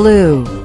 blue.